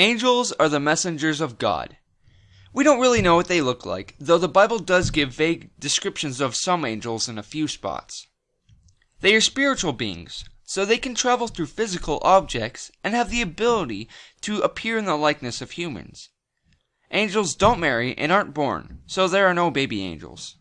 Angels are the messengers of God. We don't really know what they look like, though the Bible does give vague descriptions of some angels in a few spots. They are spiritual beings, so they can travel through physical objects and have the ability to appear in the likeness of humans. Angels don't marry and aren't born, so there are no baby angels.